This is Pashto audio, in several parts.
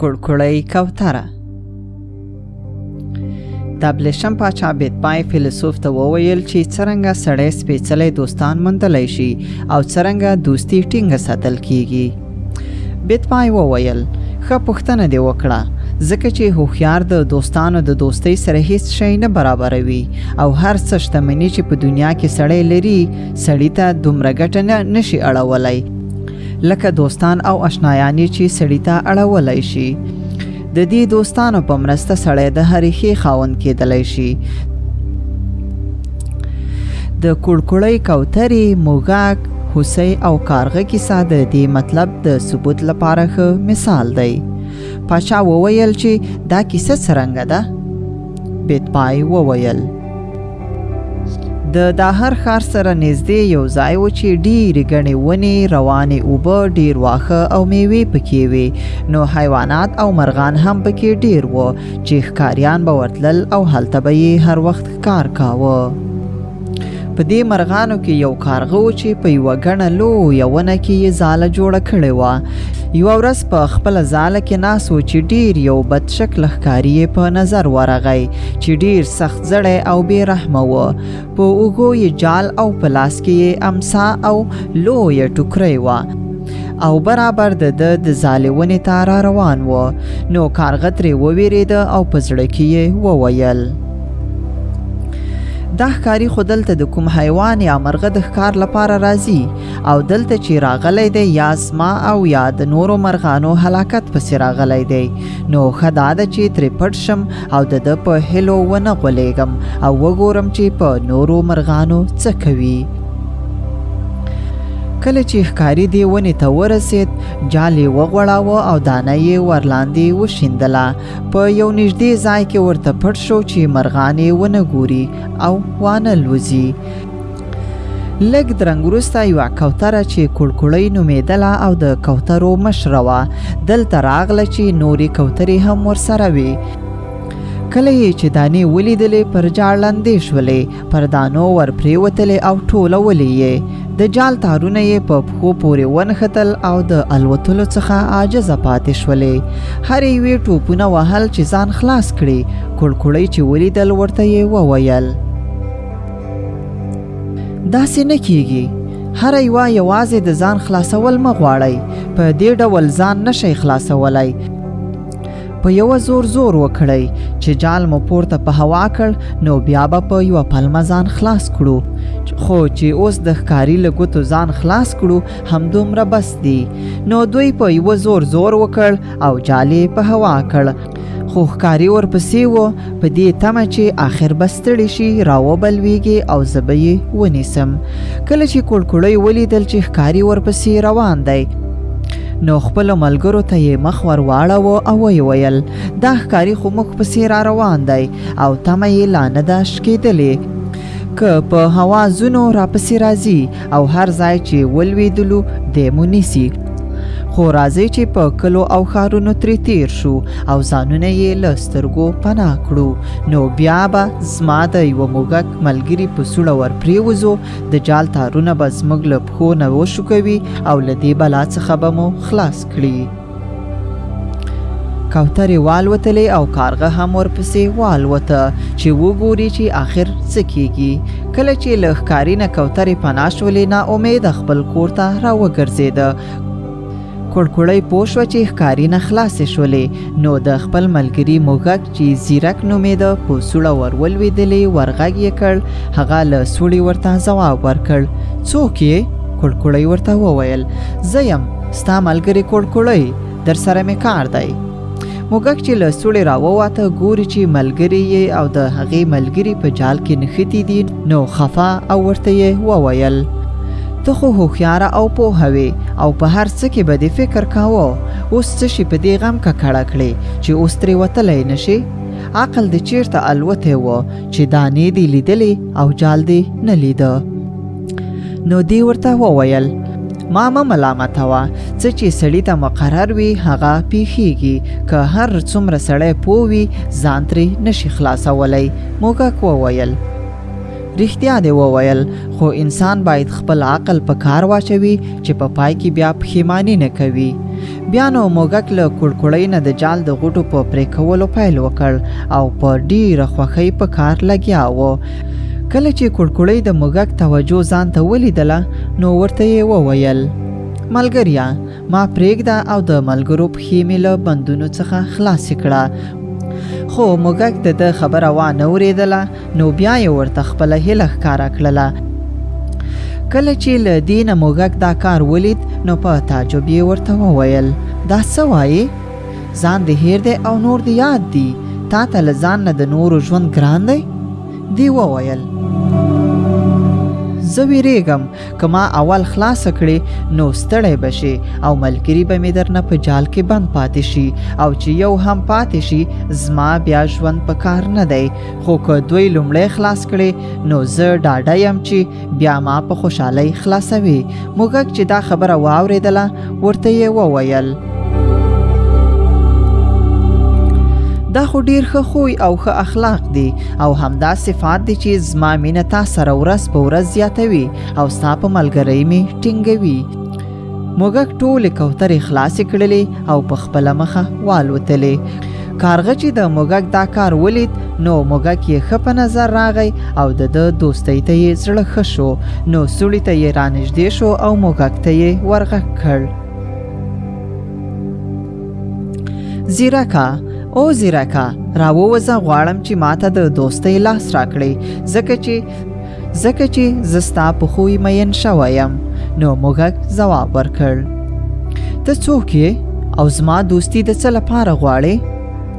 کړکړی کوتره دبلشم پاچا بیتبای فیلسوف ته وویل چې څرنګه سړی سپېڅلی دوستان موندلی شي او څرنګه دوستی ټینګه ساتل کیږي بیتبای وویل ښه پوښتنه دې وکړه ځکه چې هوښیار د دوستانو د دوستۍ سره هیڅ شی نه برابروي او هر څه شتمني چې په دنیا کې سړی لري سړی ته دومره ګټنګه نشي اړولای لکه دوستان او آشنایان چې سړی ته اړولای شي د دې دوستانو په مرسته سړی د هرې ښې خاون کېدلای شي د کړکړۍ کوترې موږک هوسۍ او کارغه کیسه د دې مطلب د ثبوت لپاره ښه مثال دی پاچا وویل چې دا کیسه څرنګه ده بیت پای وویل د داهر ښار سره نږدې یو ځای و چې ډېرې ګڼې ونې روانې اوبه ډېر واښه او میوې پکې وې نو حیوانات او مرغان هم پکې ډېر و چې ښکاریان به ورتلل او هلته به یې هر وخت ښکار کاوه په دې مرغانو کې یو کارغه و چې په یوه ګڼه لویه ونه کې یې ځاله جوړه کړې وه یوه ورځ په خپله ځاله کې ناست و چې ډیر یو بد شکله ښکاري یې په نظر ورغی چې ډیر سخت زړی او بې رحم و په اوګو یې جال او پلاس کې یې امسا او لوی ټوکرې و او برابر د د د زالونې ته را روان و نو کارغه ترې وویرید او په زړه کې یې وویل دا ښکاری خو دلته د کوم حیوان یا مرغه د ښکار لپاره راځي او دلته چې راغلی دی یا زما او یا د نورو مرغانو هلاکت پسې راغلی دی نو ښه دا ده چې ترې پټ شم او د ده په هیلو ونه غولېږم او وګورم چې په نورو مرغانو څه کوي کله چې ښکاری دی ونې ته ورسید جال یې وغوړاوه او دانه یې ورلاندې وشیندله په یو نږدې ځای کې ورته پټ شو چې مرغان یې ونه ګوري او وانه لوځي لږ درنګ وروسته یوه کوتره چې کړکړۍ نومېدله او د کوترو مشره وه دلته راغله چې نورې کوترې هم ورسره وي کله یې چې دانې ولیدلې پر جاړ لاندې شولې پر دانو ور پریوتلې او ټولولې یې د جال تارونه یې په پښو پورې ونښتل او د الوتلو څخه عاجزه پاتې شولې هرې یوې ټوپونه وهل چې ځان خلاص کړي کړکړۍ چې ولیدل ورته یې وویل داسې نه کیږي هر یوه یوازې د ځان خلاصول مه غواړئ په دې ډول ځان نشئ خلاصولای په یو زور زور وکړئ چې جال مو پورته په هوا کړ نو بیا به په یو پلمه ځان خلاص کړو خو چې اوس د ښکاری له ګوتو ځان خلاص کړو همدومره بس دی نو دوی په یو زور زور وکړ او جالې په هوا کړ خو ښکاری ورپسې و په دې تمه چې آخر به ستړي شي راوبلويږي او زه به یې ونیسم کله چې کړکړی ولیدل چې ښکاری ورپسې روان دی نو خپل ملګرو ته یې مخ ور واړاوه او ویې ویل دا ښکاری خو موږ پسې را روان دی او تمه یې لا نه ده شکېدلې که په هوا ځونو راپسې راځي او هر ځای چې ولوېدلو دی مو نیسي خو راځئ چې په کلو او ښارونو ترې تیر شو او ځانونه یې له سترګو پناه کړو نو بیا به زما د یوه موږک ملګري په سوړه ور پریوځو د جال تارونه به زموږ له پښو نه وشوکوي او له دې بلا څخه به مو خلاص کړي کوترې والوتلې او کارغه هم ورپسې والوته چې وګوري چې آخر څه کیږي کله چې له ښکاري نه کوترې پناه شولې نا امیده خپل کور ته راوګرځېده کړکړی پوه شوه چې ښکاري نه خلاصې شولې نو د خپل ملګري موږک چې زیرک نومېده په سوړه ور ولوېدلې ورغږ یې کړ هغه له سوړي ورته ځواب ورکړ څوک یې کړکړی ورته وویل زه یم ستا ملګری کړکړی در سره مې کار دی موږک چې له سوړې راوواته ګوري چې ملګری یې او د هغې ملګری په جال کې نښتي دي نو خفه او ورته یې وویل ته خو هوښیاره او پوهه وې او په هر څه کې به دې فکر کاوه اوس څه شي په دې غم ککړه کړې چې اوس ترې وتلی نشي عقل دې چیرته الوتی و چې دانې دې لیدلې او جال دې نه لیده نو دی ورته وویل ما مه ملامته وه څه چې سړی ته مقرر وي هغه پیښیږي که هر څومره سړی پوه وي ځان ترې نشي خلاصولی موږک وویل رښتیا دی وویل خو انسان باید خپل عقل په کار واچوي چې په پا پای کې بیا پښیمانی نه کوي بیا نو موږک له کړکړۍ نه د جال د غوټو په پرې کولو پیل وکړ او په ډیره خوښۍ په کار لګیا و کله چې کړکړۍ د موږک توجه ځان ته ولیدله نو ورته یې وویل ملګریا ما پرېږده او د ملګرو پښې مې له بندونو څخه خلاصې کړه خو موږک د ده خبره وانه ورېدله نو بیا یې ورته خپله هیله ښکاره کړله کله چې له دې نه موږک دا کار ولید نو په تعجب یې ورته وویل دا څه وایې ځان دې هیر دی او نور دې یاد دي تا ته له ځان نه د نورو ژوند ګران دی دی وویل زه ویریږم که ما اول خلاص کړې نو ستړی بشي او ملګری به مې درنه په جال کې بند پاتې شي او چې یو هم پاتې شي زما بیا ژوند په کار نه دی خو که دوی لومړی خلاص کړي نو زه ډاډه یم چې بیا ما په خوشحالۍ خلاصوي موږک چې دا خبره واورېدله ورته یې وویل دا خو ډیر ښه خوی او ښه اخلاق دي او همدا صفات دي چې زما مینه تا سره ورځ په ورځ زیاتوي او ستا په ملګرۍ می ټینګوي موږک ټولې کوترې خلاصې کړلې او په خپله مخه والوتلې کارغه چې د موږک دا کار ولید نو موږک یې ښه په نظر راغی او د ده دوستۍ ته یې زړه ښه شو نو سوړي ته یې رانږدې شو او موږک ته یې ورغږ کړ زیرکه او زیرکه راووځه غواړم چې ماته د دوستۍ لاس راکړي ځکه چې ځکه چې زه ستا په خوی مین شوی یم نو موږک ځواب ورکړ ته څوک یې او زما دوستی د څه لپاره غواړې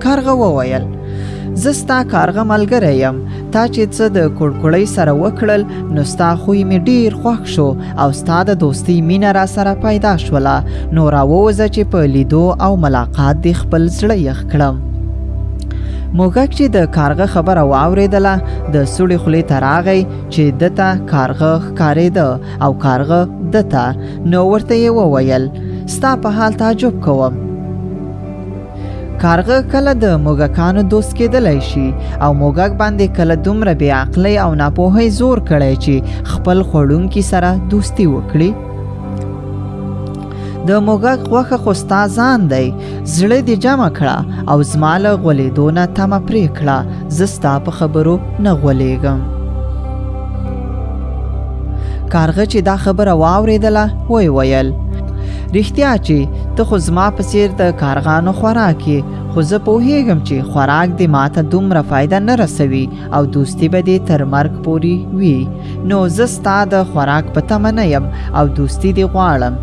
کارغه وویل زه ستا کارغه ملګری یم تا چې څه د کړکړۍ سره وکړل نو ستا خوی مې ډیر خوښ شو او ستا د دوستی مینه را سره پیدا شوله نو راووځه چې په لیدو او ملاقات دې خپل زړه یخ کړم موږک چې د کارغه خبره واورېدله د سړي خولې ته راغی چې دته کارغه ښکارېده او کارغه دته نو ورته یې وویل ستا په حال تعجب کوم کارغه کله د موږکانو دوست کېدلی شي او موږک باندې کله دومره بې عقلۍ او ناپوهۍ زور کړی چې خپل خوړونکي سره دوستي وکړي د موږک غوخه خو ستا ځان دی زړه دې جمع کړه او زما له غولېدو نه تمه پرې کړه زه ستا په خبرو نه غولېږم کارغه چې دا خبره واورېدله وی ویل رښتیا چې ته خو زما په څیر د کارغانو خوراک یې خو زه پوهیږم چې خوراک دې ماته دومره فایده نه رسوي او دوستی به دې تر مرګ پوري وي نو زه ستا د خوراک په تمه نه یم او دوستی دې غواړم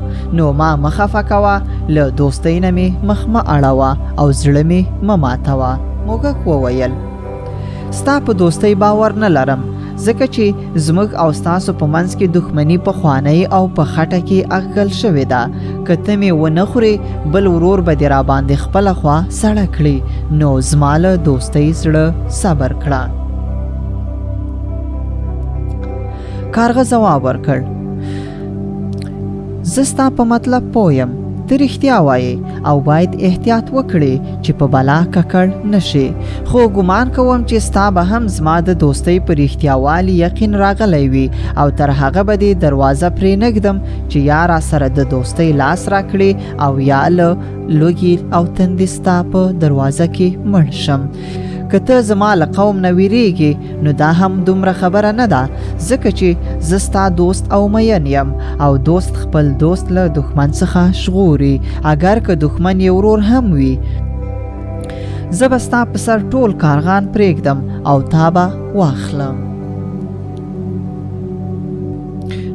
نو ما مخه فکوه له دوستۍ نه مې مخ مه اړوه او زړه مې مه ماتوه موږک وویل ستا په دوستۍ باور نه لرم ځکه چې زموږ او ستاسو په منځ کې دښمني په خوانۍ او په خټه کې اغږل شوې ده که ته مې ونه خورې بل ورور به دې راباندې خپله خوا سړه کړي نو زما له دوستۍ زړه صبر کړه کارغه ځواب ورکړ زه ستا په مطلب پوه یم ته رښتیا وایې او باید احتیاط وکړې چې په بلا ککړ نشې خو ګمان کوم چې ستا به هم زما د دوستۍ په رښتیاوالي یقین راغلی وي او تر هغه به دې دروازه پرې نږدم چې یا را سره د دوستۍ لاس راکړې او یا له لوګي او تندې ستا په دروازه کې مړ شم که ته زما له قوم نه ویریږي نو دا هم دومره خبره نه ده ځکه چې زه ستا دوست او مین یم او دوست خپل دوست له دښمن څخه ژغوري اگر که دښمن یې ورور هم وي زه به ستا په سر ټول کارغان پرېږدم او تا به واخلم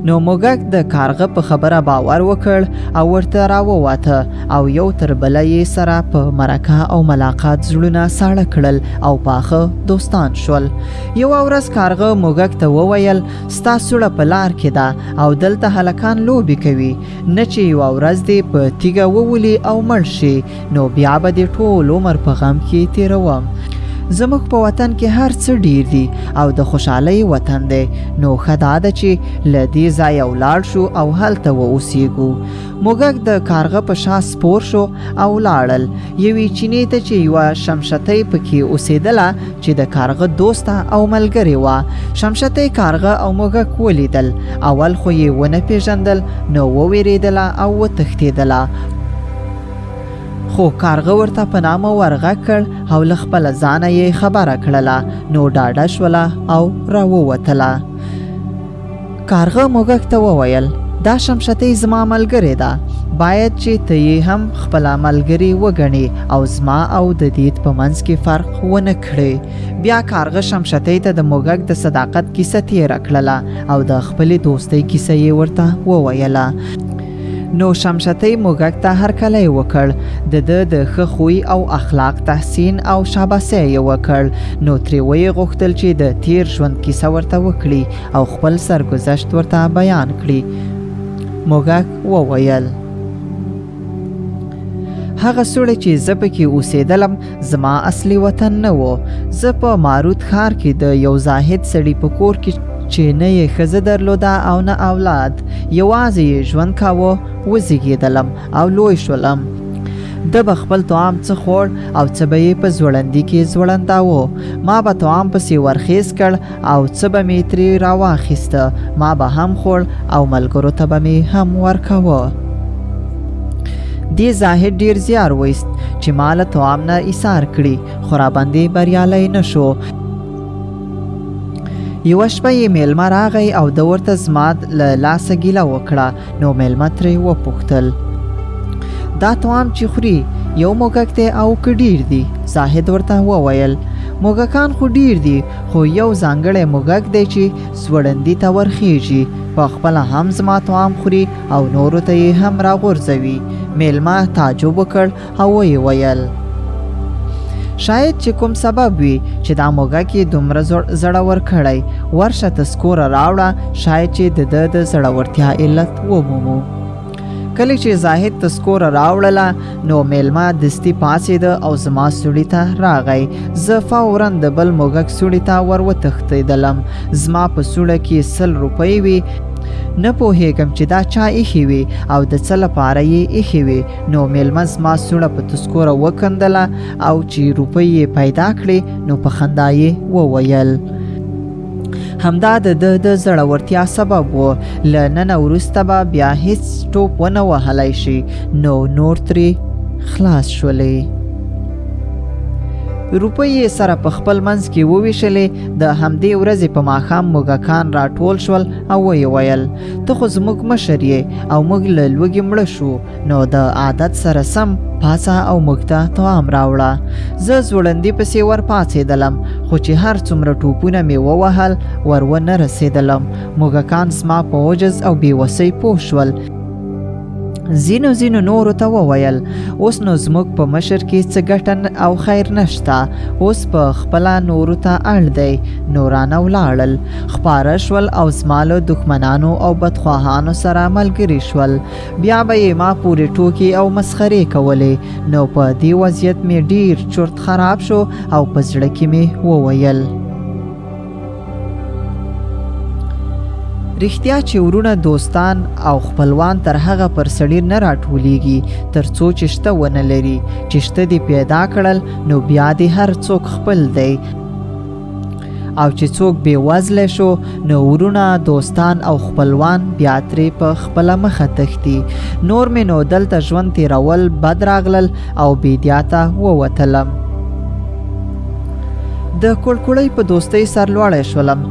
نو موږک د کارغه په خبره باور وکړ او ورته راوواته او یو تر بل یې سره په مرکه او ملاقات زړونه ساړه کړل او پاخه دوستان شول یو ورځ کارغه موږک ته وویل ستا سړه په لار کې ده او دلته هلکان لوبي کوي نه چې یو ورځ دې په تیګه وولي او مړ شي نو بیا به دې ټول عمر په غم کې تیروم زموږ په وطن کې هر څه ډیر دي او د خوشحالۍ وطن دی نو ښه دا ده چې له دې ځایه ولاړ شو او هلته واوسیږو موږک د کارغه په شا سپور شو او لاړل یوې چینې ته چې یوه شمشتۍ پکې اوسېدله چې د کارغه دوسته او ملګرې وه شمشتۍ کارغه او موږک ولیدل اول خو یې ونه پیژندل نو وویریدله او وتښتېدله خو کارغه ورته په نامه ورغه کړ او له خپل ځانه یې خبره کړله نو ډاډه شوله او راووتله کارغه موږک ته وویل دا شمشتې زما ملګرې ده باید چې ته یې هم خپل ملګری وګڼې او زما او د دیت په منځ کې فرق ونه کړې بیا کارغه شمشتې ته د موږک د صداقت کیسه تیره کړله او د خپلې دوستۍ کیسه یې ورته وویله نو شمشتۍ موږک ته هرکلی وکړ د ده د ښه خوی او اخلاق تحسین او شاباسی یې وکړ نو ترې ویې غوښتل چې د تیر ژوند کیسه ورته وکړي او خپل سرګذشت ورته بیان کړي موږک وویل هغه سوړې چې زه پکې اوسېدلم زما اصلي وطن نه و زه په معروت ښار کې د یو زاهد سړي په کور کې چې نه یې ښځه درلوده او نه اولاد یوازې یې ژوند کاوه وزیږېدلم او لوی شولم د به خپل طعام څه خوړ او څه به یې په ځوړندي کې ځوړنداوه ما به طعام پسې ورخیز کړ او څه به می تری راواخیسته ما به هم خوړ او ملګرو ته به می هم ورکاوه دی زاهد ډیر زیار ویست چې مال توام نه ایثار کړي خو را باندې بریالی نشو یو شپه یې میلمه راغی او د ورته زماد له لاسه ګیله وکړه نو میلمه ترې وپوښتل دا توام چې خوري یو موږک دی او که ډیر دی زاهد ورته وویل موږکان خو ډیر دي خو یو ځانګړی موږک دی چې سوړندي ته ورخیږي په خپل هم زما توام خوري او نورو ته یې هم راغورځوي میلمه تعجب وکړ او ویې ویل شاید چې کوم سبب وي چې دا موږک یې دومره زړه ورکړی ورشه ته سکوره راوړه شاید چې د ده د زړورتیا علت ومومو کله چې زاهد تذکوره راوړله نو میلمه دستی پاسید او زما سړی ته راغی زه فورا د بل موږک سړی ته ور وتښتیدلم زما په سړه کې سل روپۍ وي نه پوهېږم چې دا چا ایښې وي او د څه لپاره یې ایښې وي نو میلمه زما سوړه په تسکوره وکندله او چې روپۍ یې پیدا کړې نو په خندا یې وویل همدا د ده د زړورتیا سبب و له ننه وروسته به بیا هیڅ ټوپ ونه وهلی شي نو نور ترې خلاص شولې روپۍ یې سره په خپل منځ کې وویشلې د همدې ورځې په ماښام موږکان راټول شول او ویې ویل ته خو زموږ مشر یې او موږ له لوږې مړه شو نو د عادت سره سم پاسه او موږ ته طعام راوړه زه زوړندي پسې ور پاڅېدلم خو چې هر څومره ټوپونه مې ووهل ور ونه رسېدلم موږکان زما په عجز او بېوسۍ پوه شول زینو زینو نورو ته وویل اوس نو زموږ په مشر کې څه ګټه او خیر نشته اوس په خپل نورو ته اړ دی نورانه ولاړل خپاره شول او زما له دښمنانو او بدخواهانو سره ملګري شول بیا به یې ما پورې ټوکې او مسخرې کولې نو په دې وضعیت مې ډیر چورت خراب شو او په زړه کې مې وویل رښتیا چې ورونه دوستان او خپلوان تر هغه پر سړی نه راټولیږي تر څو چې شته ونه لري چې شته دی پیدا کړل نو بیا دی هر څوک خپل دی او چې څوک بې وزله شو نو ورونه دوستان او خپلوان بیا ترې په خپله مخه تښتي نور مې نو دلته ژوند تیرول بد راغلل او بیدیا ته ووتلم د کړکړۍ په دوستۍ سرلوړی شولم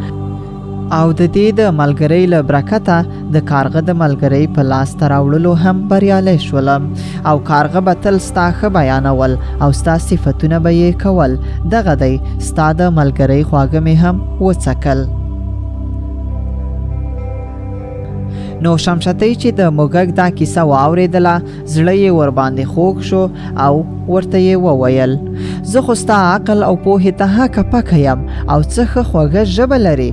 او د دې د ملګرۍ له برکته د کارغه د ملګرۍ په لاس ته راوړلو هم بریالی شول او کارغه به تل ستا ښه بیانول او ستا صفتونه به یې کول دغه دی ستا د ملګرۍ خواږه مې هم وڅکل نو شمشتۍ چې د موږک دا کیسه واورېدله زړه یې ورباندې خوږ شو او ورته یې وویل زه خو ستا عقل او پوهې ته هکه پکه یم او څه ښه خوږه ژبه لرې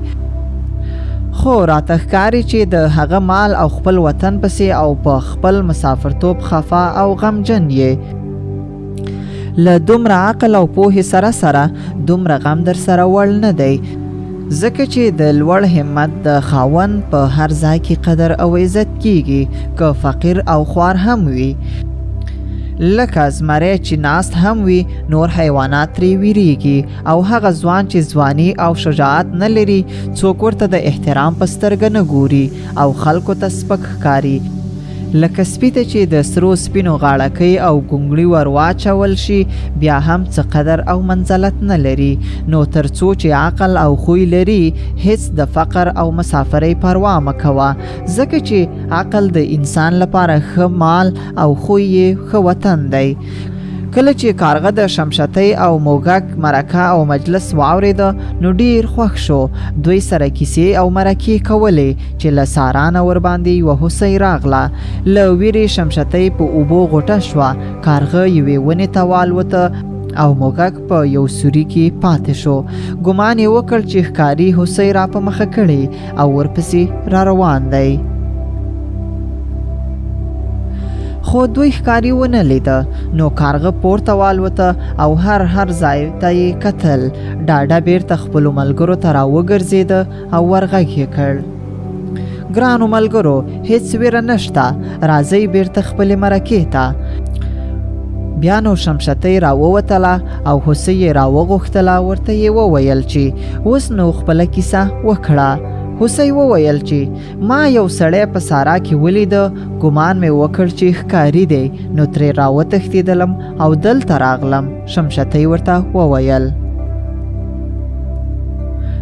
خو راته ښکاري چې د هغه مال او خپل وطن پسې او په خپل مسافرتوب خفا او غمجن یې له دومره عقل او پوهې سره سره دومره غم در سره وړ نه دی ځکه چې د لوړ همت د خاون په هر ځای کې قدر او عزت کیږي که فقیر او خوار هم وي لکه زمری چې ناست هم وي نور حیوانات ترې ویریږي او هغه ځوان چې ځواني او شجاعت نه لري څوک ورته د احترام په سترګه نه ګوري او خلکو ته سپک ښکاري لکه سپی ته چې د سرو سپینو غاړکۍ او ګونګړي ور واچول شي بیا هم څه قدر او منزلت نه لري نو تر څو چې عقل او خوی لري هیڅ د فقر او مسافرۍ پروا مه کوه ځکه چې عقل د انسان لپاره ښه مال او خوی یې ښه وطن دی کله چې کارغه د شمشتۍ او موږک مرکه او مجلس واورید نو ډیر خوښ شو دوی سره کیسې او مرکې کولې چې له سارانه ور باندې یوه هوسۍ راغله له ویرې شمشتۍ په اوبو غوټه شوه کارغه یوې ونې ته والوته او موږک په یو سوري کې پاتې شو ګمان یې وکړ چې ښکاري هوسۍ را په مخه کړي او ورپسې را روان دی خو دوی ښکاری ونه لید نو کارغه پورته والوته او هر هر ځای ته یې قتل ډاډه بیرته خپل ملګرو ته راوګرځید او ورغږ یې کړ ګرانو ملګرو هیڅ ویره نشته راځي بیرته خپل مرکه ته بیا نو شمشتۍ راووتله او هوسۍ یې راوغوښتله ورته یې وویل چې اوس نو خپله کیسه وکړه هوسۍ وویل چې ما یو سړی په سارا کې ولید ګمان مې وکړ چې ښکاری دی نو ترې راوتښتېدلم او دلته راغلم شمشتي ورته وویل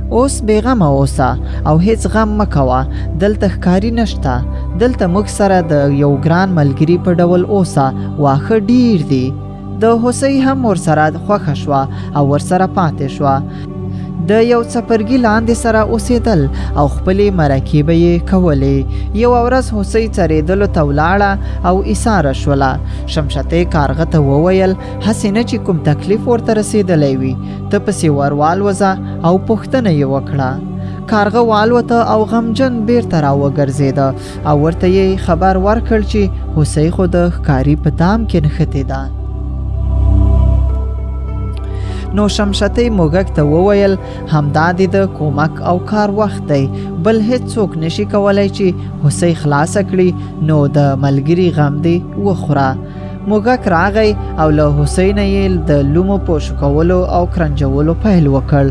اوس بیغمه اوسه او هیڅ غم مکوه دلته ښکاری نشته دلته موږ سره د یو ګران ملګری په ډول اوسه واخه ډیر دی د هوسۍ هم ورسره خوښه شوه او ورسره پاتې شوه د یو څپرګي لاندې سره اوسېدل او خپلې مرکې به یې کولې یو ورځ هوسۍ څرېدلو ته ولاړه او ایساره شوله شمشتې کارغه ته وویل هسې نه چې کوم تکلیف ورته رسېدلی وي ته پسې ور والوځه او پوښتنه یې وکړه کارغه والوته او غمجن بیرته را وګرځېده او ورته یې خبر ورکړ چې هوسۍ خو د ښکاري په دام کې نښتې ده نو شمشتې موږک ته وویل همدا د کومک او کار وخت دی بل هیڅ څوک نشي کولای چې هوسۍ خلاص کړي نو د ملګری غم دی وخوره موږک راغی او له حسین یې د لومو په شکولو او کرنجولو پیل وکړ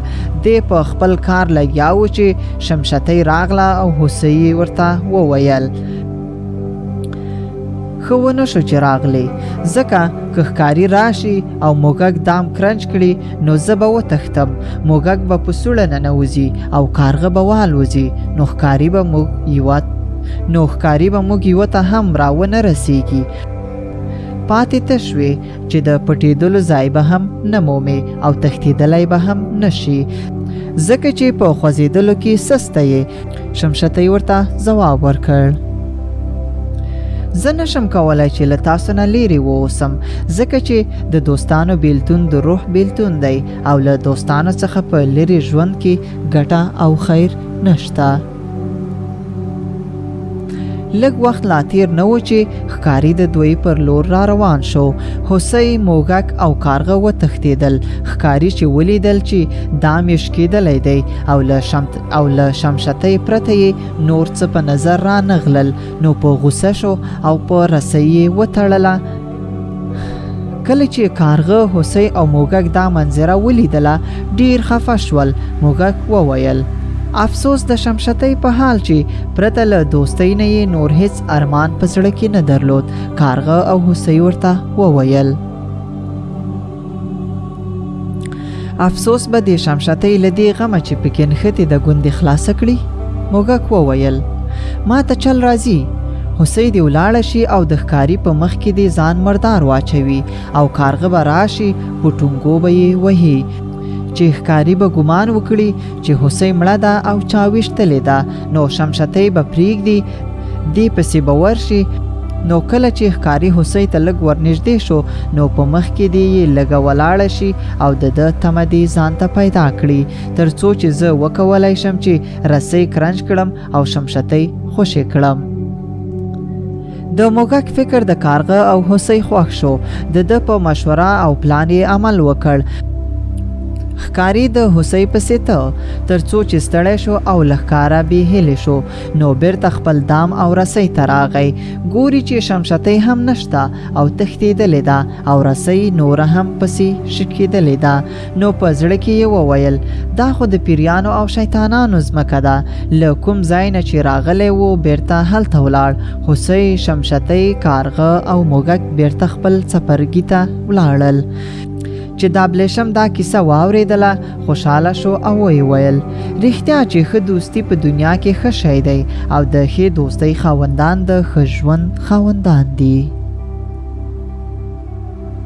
دی په خپل کار لګیا و چې شمشتۍ راغله او حسین ورته وویل خو ونه شو چې راغلی ځکه که ښکاری راشي او موږک دام کرنج کړي نو زه به وتښتم موږک به په سوړه ننوځي او کارغه به والوځي نو ښکاري به موږ یوه نو ښکاري به موږ یوه ته هم راونه رسیږي پاتې تش وي چې د پټېدلو ځای به هم نه مومې او تښتېدلی به هم نشي ځکه چې په خوځېدلو کې سسته یې شمشته یې ورته ځواب ورکړ زه نشم کولای چې له تاسو نه لیرې ووسم ځکه چې د دوستانو بیلتون د روح بیلتون دی او له دوستانو څخه په لیرې ژوند کې ګټه او خیر نشته لږ وخت لا تیر نه و چې ښکاری د دوی پر لور را روان شو هوسۍ موږک او کارغه وتښتېدل ښکاری چې ولیدل چې دا میش کېدلی دی او له شمت او له شمشتۍ پرته یې نور څه په نظر را نغلل نو په غوسه شو او په رسۍ یې وتړله کله چې کارغه هوسۍ او موږک دا منظره ولیدله ډیر خفه شول موږک وویل افسوس د شمشتۍ په حال چې پرته له دوستۍ نه یې نور هیڅ ارمان په زړه کې نه درلود کارغه او هوسۍ ورته وویل افسوس به دې شمشتۍ له دې غمه چې پکې نښتې د ګوندې خلاصه کړي موږک وویل ما ته چل راځي هوسۍ دې ولاړه شي او د ښکاري په مخ کې دې ځان مردار واچوي او کارغه به راشي په ټونګو به یې وهي چې ښکاري به ګمان وکړي چې هوسۍ مړه ده او چا ویشتلې ده نو شمشتۍ به پریږدي دی پسې به ورشي نو کله چې ښکاری هوسۍ ته لږ ورنږدې شو نو په مخ کې دی یې لږه ولاړه شي او د ده تمه دی ځان ته پیدا کړي تر څو چې زه وکولای شم چې رسۍ کرنج کړم او شمشتۍ خوشې کړم د موږک فکر د کارغه او هوسۍ خوښ شو د ده په مشوره او پلان یې عمل وکړ ښکاری د هوسۍ پسې ته تر څو چې ستړی شو او لخکاره بې هلې شو نو بیرته خپل دام او رسۍ ته راغی ګوري چې شمشتۍ هم نشته او تښتېدلې ده او رسۍ نوره هم پسې شکېدلې ده نو په زړه کې یې وویل دا خو د پیریانو او شیطانانو ځمکه ده له کوم ځای نه چې راغلی وو بیرته هلته ولاړ هوسۍ شمشتۍ کارغه او موږک بیرته خپل څپرګي ته ولاړل چې دا بلشم دا کیسه واورېدله خوشاله شو او وی ویل رښتیا چې ښه دوستی په دنیا کې ښه شی دی او د ښې دوستۍ خاوندان د ښه ژوند خاوندان دي